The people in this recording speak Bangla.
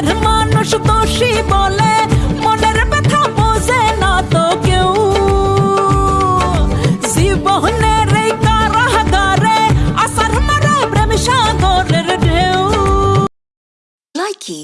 কাছের মানুষ দোষী বলে, মনের ব্যথা বোঝে না তো কেউ। জীবনের এই কারাগারে আসার মারা প্রেম সাগরের ঢেউ। লাইকি?